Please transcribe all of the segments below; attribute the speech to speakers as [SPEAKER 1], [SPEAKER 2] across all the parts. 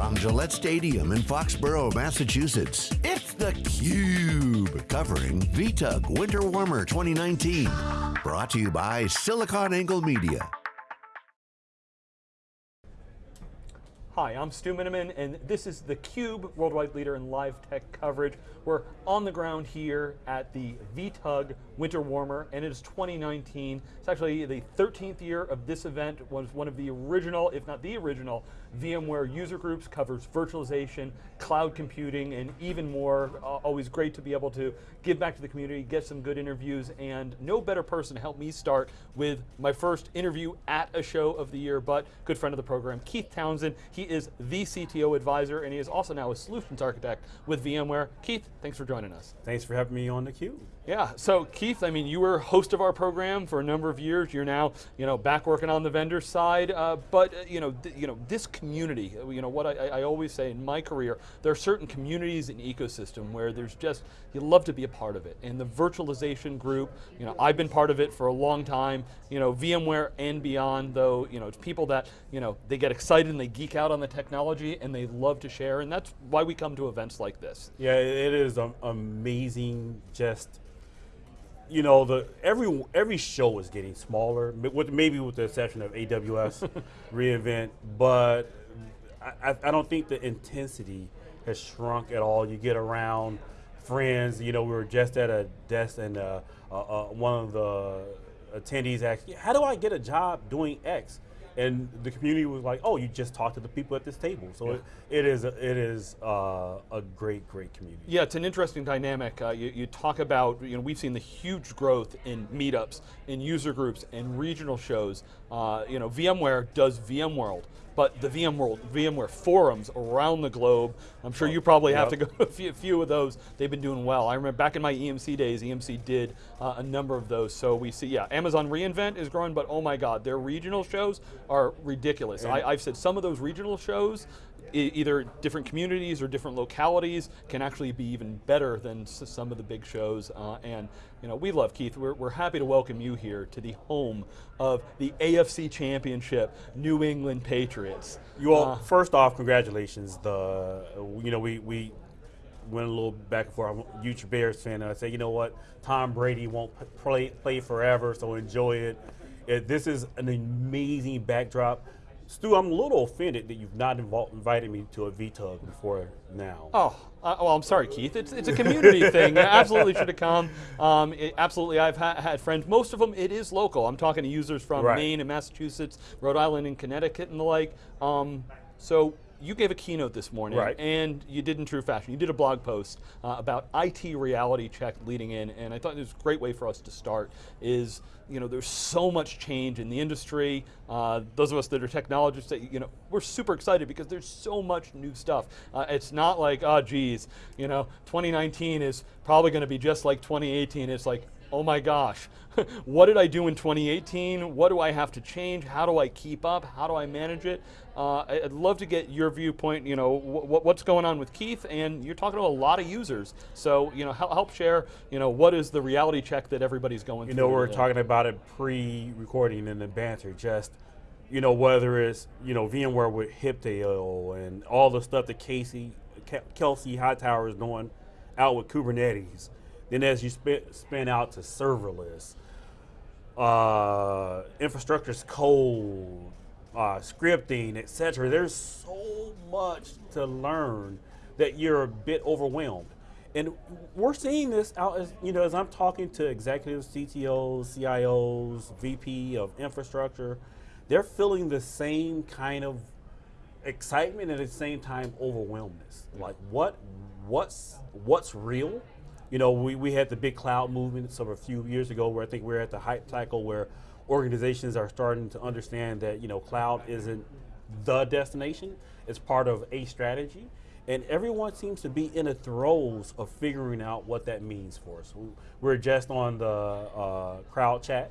[SPEAKER 1] From Gillette Stadium in Foxborough, Massachusetts, it's theCUBE, covering VTUG Winter Warmer 2019. Brought to you by SiliconANGLE Media.
[SPEAKER 2] Hi, I'm Stu Miniman, and this is theCUBE, worldwide leader in live tech coverage. We're on the ground here at the VTUG Winter Warmer, and it is 2019. It's actually the 13th year of this event. Was one of the original, if not the original, VMware user groups, covers virtualization, cloud computing, and even more. Uh, always great to be able to give back to the community, get some good interviews, and no better person to help me start with my first interview at a show of the year, but good friend of the program, Keith Townsend. He is the CTO advisor, and he is also now a solutions architect with VMware. Keith, thanks for joining us.
[SPEAKER 3] Thanks for having me on theCUBE.
[SPEAKER 2] Yeah, so Keith, I mean, you were host of our program for a number of years. You're now, you know, back working on the vendor side, uh, but uh, you know, you know, this community, uh, you know, what I, I, always say in my career, there are certain communities and ecosystem where there's just, you love to be a part of it. And the virtualization group, you know, I've been part of it for a long time, you know, VMware and beyond, though, you know, it's people that, you know, they get excited and they geek out on the technology and they love to share, and that's why we come to events like this.
[SPEAKER 3] Yeah, it is amazing just you know, the every every show is getting smaller, with maybe with the exception of AWS reInvent, but I, I don't think the intensity has shrunk at all. You get around friends, you know, we were just at a desk and uh, uh, uh, one of the attendees asked, how do I get a job doing X? And the community was like, "Oh, you just talked to the people at this table." So yeah. it, it is a, it is uh, a great great community.
[SPEAKER 2] Yeah, it's an interesting dynamic. Uh, you, you, talk about you know we've seen the huge growth in meetups, in user groups, and regional shows. Uh, you know, VMware does VMworld but the VMworld, VMware forums around the globe, I'm sure you probably have yep. to go to a few, a few, of those, they've been doing well. I remember back in my EMC days, EMC did uh, a number of those, so we see, yeah, Amazon reInvent is growing, but oh my God, their regional shows are ridiculous. I, I've said some of those regional shows, either different communities or different localities can actually be even better than some of the big shows. Uh, and you know, we love Keith. We're, we're happy to welcome you here to the home of the AFC Championship, New England Patriots.
[SPEAKER 3] You all, uh, first off, congratulations. The you know we we went a little back and forth. I'm a huge Bears fan, and I say, you know what, Tom Brady won't play play forever, so enjoy it. it this is an amazing backdrop. Stu, I'm a little offended that you've not invited me to a VTUG before now.
[SPEAKER 2] Oh, uh, well, I'm sorry, Keith. It's, it's a community thing. You absolutely should have come. Um, it, absolutely, I've ha had friends. Most of them, it is local. I'm talking to users from right. Maine and Massachusetts, Rhode Island and Connecticut and the like. Um, so you gave a keynote this morning,
[SPEAKER 3] right.
[SPEAKER 2] and you did in true fashion. You did a blog post uh, about IT reality check leading in, and I thought it was a great way for us to start. Is you know there's so much change in the industry. Uh, those of us that are technologists, that, you know, we're super excited because there's so much new stuff. Uh, it's not like, oh geez, you know, 2019 is probably going to be just like 2018. It's like, oh my gosh, what did I do in 2018? What do I have to change? How do I keep up? How do I manage it? Uh, I'd love to get your viewpoint, you know, what's going on with Keith, and you're talking to a lot of users. So, you know, help share, you know, what is the reality check that everybody's going
[SPEAKER 3] you
[SPEAKER 2] through?
[SPEAKER 3] You know, we are talking about it pre-recording in the banter, just, you know, whether it's, you know, VMware with Heptio and all the stuff that Casey, Kelsey Hightower is doing out with Kubernetes. Then as you spin, spin out to serverless, uh, infrastructure as code, uh, scripting, etc. There's so much to learn that you're a bit overwhelmed. And we're seeing this out as, you know, as I'm talking to executives, CTOs, CIOs, VP of infrastructure, they're feeling the same kind of excitement and at the same time overwhelmness. Like what, what's, what's real? You know, we, we had the big cloud movement some a few years ago where I think we're at the hype cycle where organizations are starting to understand that you know cloud isn't the destination; it's part of a strategy, and everyone seems to be in the throes of figuring out what that means for us. We, are just on the uh, CrowdChat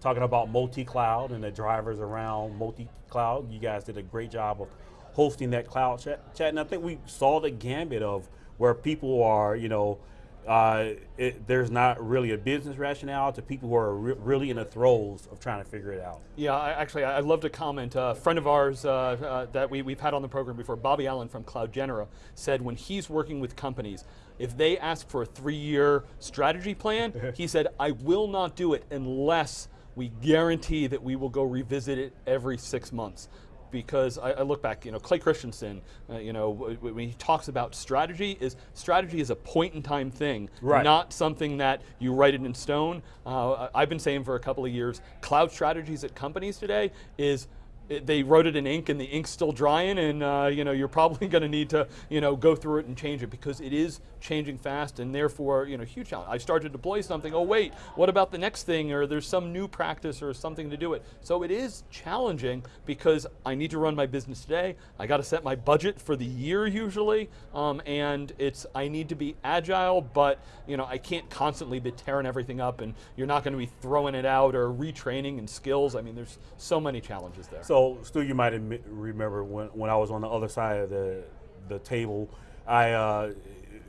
[SPEAKER 3] talking about multi-cloud and the drivers around multi-cloud. You guys did a great job of hosting that cloud chat, chat, and I think we saw the gambit of where people are, you know, uh, it, there's not really a business rationale to people who are re really in the throes of trying to figure it out.
[SPEAKER 2] Yeah, I, actually, I'd love to comment. a friend of ours uh, uh, that we, we've had on the program before, Bobby Allen from CloudGenera, said when he's working with companies, if they ask for a three-year strategy plan, he said, I will not do it unless we guarantee that we will go revisit it every six months because I, I, look back, you know, Clay Christensen, uh, you know, when he talks about strategy, is strategy is a point in time thing,
[SPEAKER 3] right.
[SPEAKER 2] not something that you write it in stone. Uh, I've been saying for a couple of years, cloud strategies at companies today is it, they wrote it in ink and the ink's still drying and uh, you know, you're probably going to need to you know, go through it and change it because it is changing fast and therefore you know, huge challenge. I start to deploy something, oh wait, what about the next thing or there's some new practice or something to do it. So it is challenging because I need to run my business today, I got to set my budget for the year usually, um, and it's, I need to be agile, but you know, I can't constantly be tearing everything up and you're not going to be throwing it out or retraining and skills. I mean, there's so many challenges there.
[SPEAKER 3] So so, Stu, you might remember when, when I was on the other side of the, the table, I uh,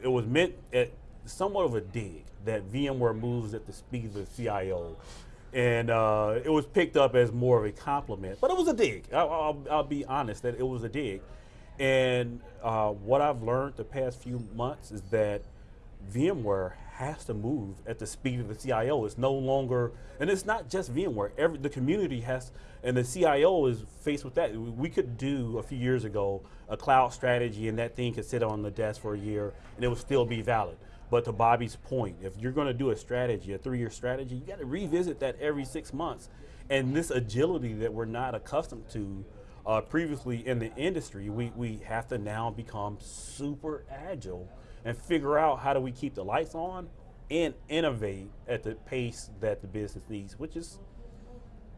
[SPEAKER 3] it was meant at somewhat of a dig that VMware moves at the speed of the CIO. And uh, it was picked up as more of a compliment, but it was a dig. I'll, I'll, I'll be honest that it was a dig. And uh, what I've learned the past few months is that VMware has to move at the speed of the CIO. It's no longer, and it's not just VMware. Every the community has, and the CIO is faced with that. We could do a few years ago a cloud strategy, and that thing could sit on the desk for a year, and it would still be valid. But to Bobby's point, if you're going to do a strategy, a three-year strategy, you got to revisit that every six months. And this agility that we're not accustomed to uh, previously in the industry, we, we have to now become super agile and figure out how do we keep the lights on and innovate at the pace that the business needs, which is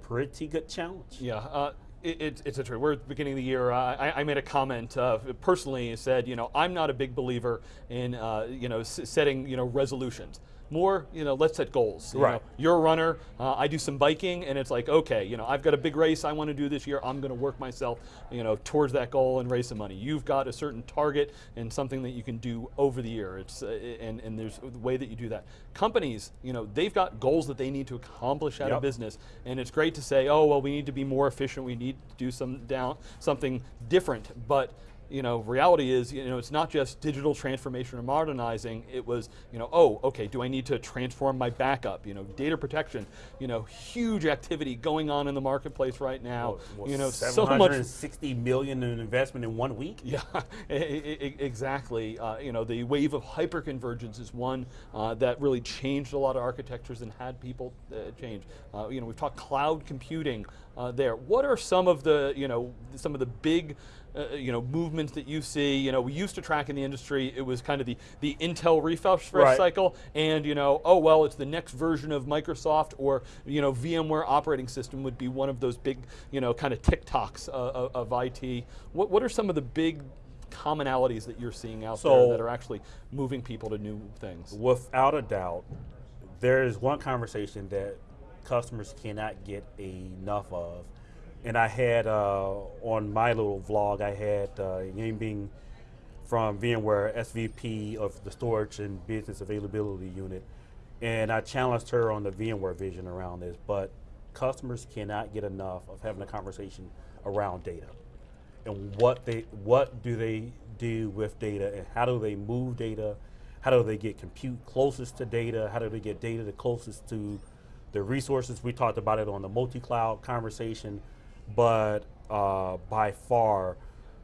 [SPEAKER 3] pretty good challenge.
[SPEAKER 2] Yeah. Uh, it, it's a true. We're at the beginning of the year. Uh, I, I, made a comment uh, personally. Said, you know, I'm not a big believer in, uh, you know, setting, you know, resolutions more, you know, let's set goals. You
[SPEAKER 3] right.
[SPEAKER 2] Know, you're a runner, uh, I do some biking, and it's like, okay, you know, I've got a big race I want to do this year, I'm going to work myself, you know, towards that goal and raise some money. You've got a certain target and something that you can do over the year, It's uh, and, and there's a way that you do that. Companies, you know, they've got goals that they need to accomplish out
[SPEAKER 3] yep.
[SPEAKER 2] of business, and it's great to say, oh, well, we need to be more efficient, we need to do some down, something different, but you know, reality is, you know, it's not just digital transformation or modernizing, it was, you know, oh, okay, do I need to transform my backup? You know, data protection, you know, huge activity going on in the marketplace right now.
[SPEAKER 3] Well,
[SPEAKER 2] you know,
[SPEAKER 3] so much. 60 million in investment in one week?
[SPEAKER 2] Yeah, exactly. Uh, you know, the wave of hyperconvergence is one uh, that really changed a lot of architectures and had people uh, change. Uh, you know, we've talked cloud computing uh, there. What are some of the, you know, some of the big uh, you know, movements that you see. You know, we used to track in the industry, it was kind of the, the Intel refresh
[SPEAKER 3] right.
[SPEAKER 2] cycle, and you know, oh well, it's the next version of Microsoft or you know, VMware operating system would be one of those big, you know, kind of tick-tocks uh, of, of IT. What, what are some of the big commonalities that you're seeing out
[SPEAKER 3] so,
[SPEAKER 2] there that are actually moving people to new things?
[SPEAKER 3] Without a doubt, there is one conversation that customers cannot get enough of, and I had uh, on my little vlog, I had uh, from VMware, SVP of the Storage and Business Availability Unit, and I challenged her on the VMware vision around this. But customers cannot get enough of having a conversation around data and what they what do they do with data and how do they move data? How do they get compute closest to data? How do they get data the closest to the resources? We talked about it on the multi-cloud conversation but uh, by far,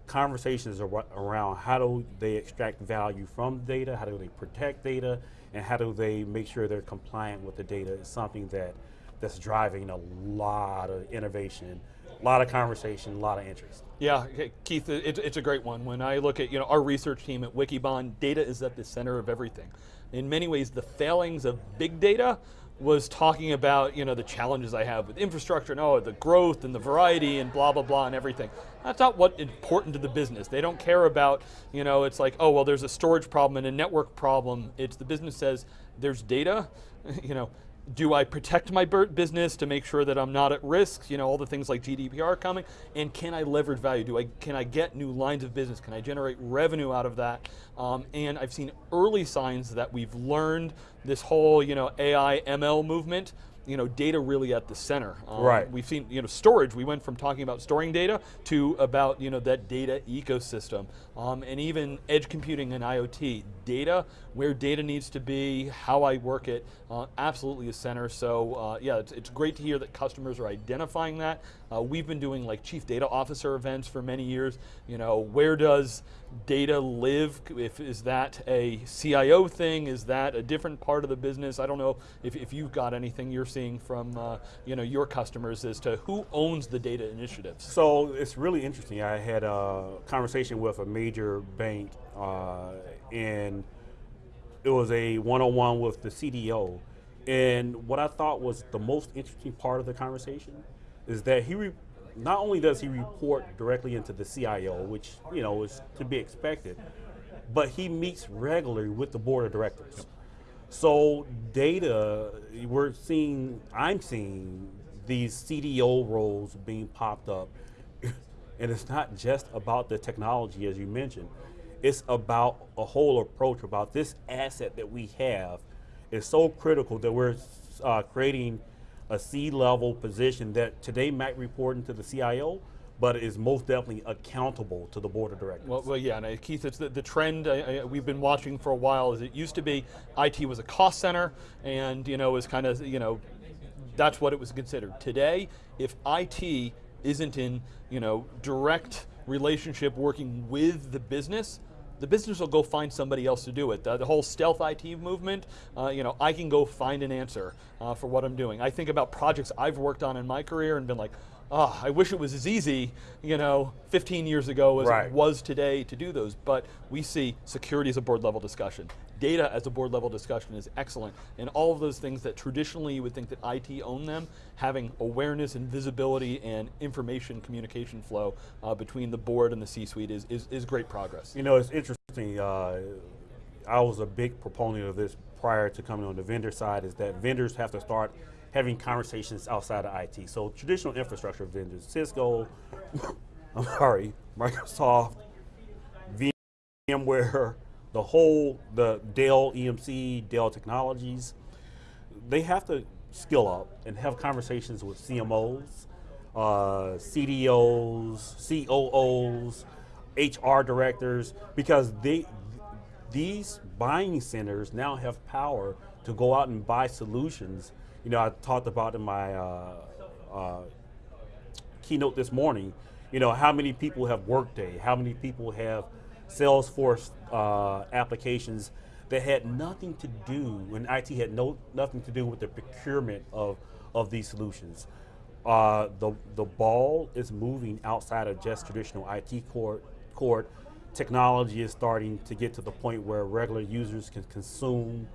[SPEAKER 3] conversations ar around how do they extract value from data, how do they protect data, and how do they make sure they're compliant with the data is something that that's driving a lot of innovation, a lot of conversation, a lot of interest.
[SPEAKER 2] Yeah, Keith, it, it's a great one. When I look at you know our research team at Wikibon, data is at the center of everything. In many ways, the failings of big data was talking about you know the challenges I have with infrastructure and oh the growth and the variety and blah blah blah and everything. That's not what important to the business. They don't care about you know it's like oh well there's a storage problem and a network problem. It's the business says there's data, you know do I protect my business to make sure that I'm not at risk? You know, all the things like GDPR coming, and can I leverage value? Do I can I get new lines of business? Can I generate revenue out of that? Um, and I've seen early signs that we've learned this whole you know AI ML movement you know, data really at the center.
[SPEAKER 3] Um, right.
[SPEAKER 2] We've seen, you know, storage. We went from talking about storing data to about, you know, that data ecosystem, um, and even edge computing and IoT. Data, where data needs to be, how I work it, uh, absolutely a center. So uh, yeah, it's, it's, great to hear that customers are identifying that. Uh, we've been doing like chief data officer events for many years. You know, where does data live? If is that a CIO thing? Is that a different part of the business? I don't know if, if you've got anything you're seeing from uh, you know your customers as to who owns the data initiatives.
[SPEAKER 3] So it's really interesting. I had a conversation with a major bank, uh, and it was a one-on-one with the CDO. And what I thought was the most interesting part of the conversation is that he not only does he report directly into the CIO, which you know is to be expected, but he meets regularly with the board of directors. Yep. So data, we're seeing, I'm seeing these CDO roles being popped up, and it's not just about the technology as you mentioned. It's about a whole approach about this asset that we have is so critical that we're uh, creating a C-level position that today might report into the CIO, but is most definitely accountable to the board of directors.
[SPEAKER 2] Well, well yeah, and uh, Keith, it's the, the trend uh, we've been watching for a while is it used to be IT was a cost center and you know was kind of, you know, that's what it was considered. Today, if IT isn't in, you know, direct relationship working with the business, the business will go find somebody else to do it. The, the whole stealth IT movement, uh, you know, I can go find an answer uh, for what I'm doing. I think about projects I've worked on in my career and been like, oh, I wish it was as easy, you know, 15 years ago as right. it was today to do those. But we see security as a board level discussion. Data as a board level discussion is excellent. And all of those things that traditionally you would think that IT owned them, having awareness and visibility and information communication flow uh, between the board and the C-suite is, is, is, great progress.
[SPEAKER 3] You know, it's interesting. Uh, I was a big proponent of this prior to coming on the vendor side is that vendors have to start having conversations outside of IT. So traditional infrastructure vendors, Cisco, I'm sorry, Microsoft, VMware, the whole, the Dell EMC, Dell Technologies, they have to skill up and have conversations with CMOs, uh, CDOs, COOs, HR directors, because they, these buying centers now have power to go out and buy solutions you know, I talked about in my uh, uh, keynote this morning, you know, how many people have Workday, how many people have Salesforce uh, applications that had nothing to do, when IT had no nothing to do with the procurement of, of these solutions. Uh, the, the ball is moving outside of just traditional IT court, court. Technology is starting to get to the point where regular users can consume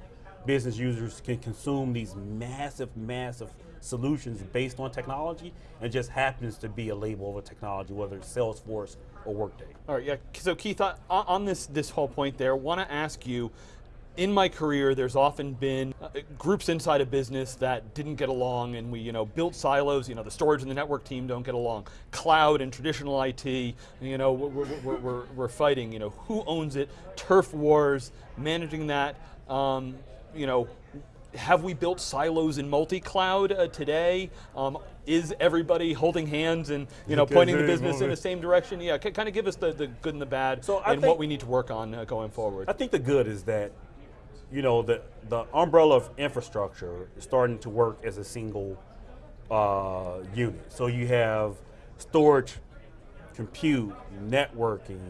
[SPEAKER 3] business users can consume these massive, massive solutions based on technology and just happens to be a label of a technology, whether it's Salesforce or Workday.
[SPEAKER 2] All right, yeah, so Keith, on this, this whole point there, I want to ask you, in my career, there's often been uh, groups inside a business that didn't get along and we you know, built silos, you know, the storage and the network team don't get along. Cloud and traditional IT, you know, we're, we're, we're, we're fighting, you know, who owns it, turf wars, managing that. Um, you know, have we built silos in multi-cloud uh, today? Um, is everybody holding hands and you know pointing the business in the same direction? Yeah, kind of give us the, the good and the bad so and what we need to work on uh, going forward.
[SPEAKER 3] I think the good is that you know the the umbrella of infrastructure is starting to work as a single uh, unit. So you have storage, compute, networking,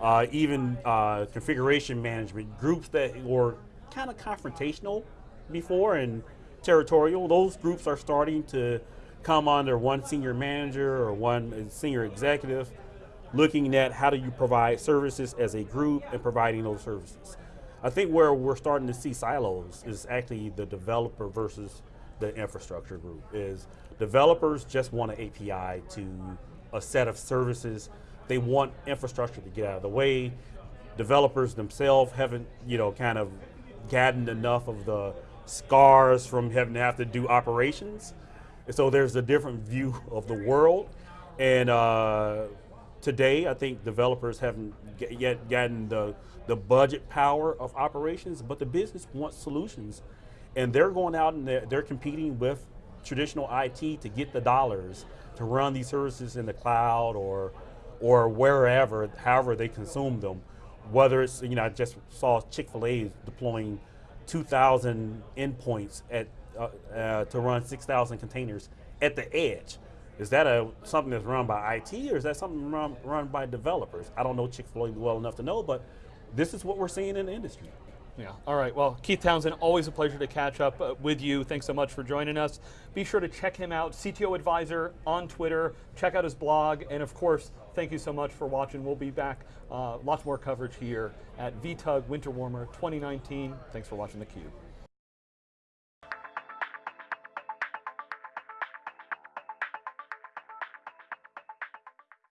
[SPEAKER 3] uh, even uh, configuration management groups that were kind of confrontational before and territorial. Those groups are starting to come under one senior manager or one senior executive looking at how do you provide services as a group and providing those services. I think where we're starting to see silos is actually the developer versus the infrastructure group is developers just want an API to a set of services. They want infrastructure to get out of the way. Developers themselves haven't, you know, kind of gotten enough of the scars from having to have to do operations. And so there's a different view of the world. And uh, today, I think developers haven't yet gotten the, the budget power of operations, but the business wants solutions. And they're going out and they're, they're competing with traditional IT to get the dollars to run these services in the cloud or, or wherever, however they consume them. Whether it's, you know, I just saw Chick-fil-A deploying 2,000 endpoints at, uh, uh, to run 6,000 containers at the edge. Is that a something that's run by IT or is that something run, run by developers? I don't know Chick-fil-A well enough to know, but this is what we're seeing in the industry.
[SPEAKER 2] Yeah, all right. Well, Keith Townsend, always a pleasure to catch up uh, with you. Thanks so much for joining us. Be sure to check him out, CTO Advisor on Twitter. Check out his blog. And of course, thank you so much for watching. We'll be back, uh, lots more coverage here at VTUG Winter Warmer 2019. Thanks for watching theCUBE.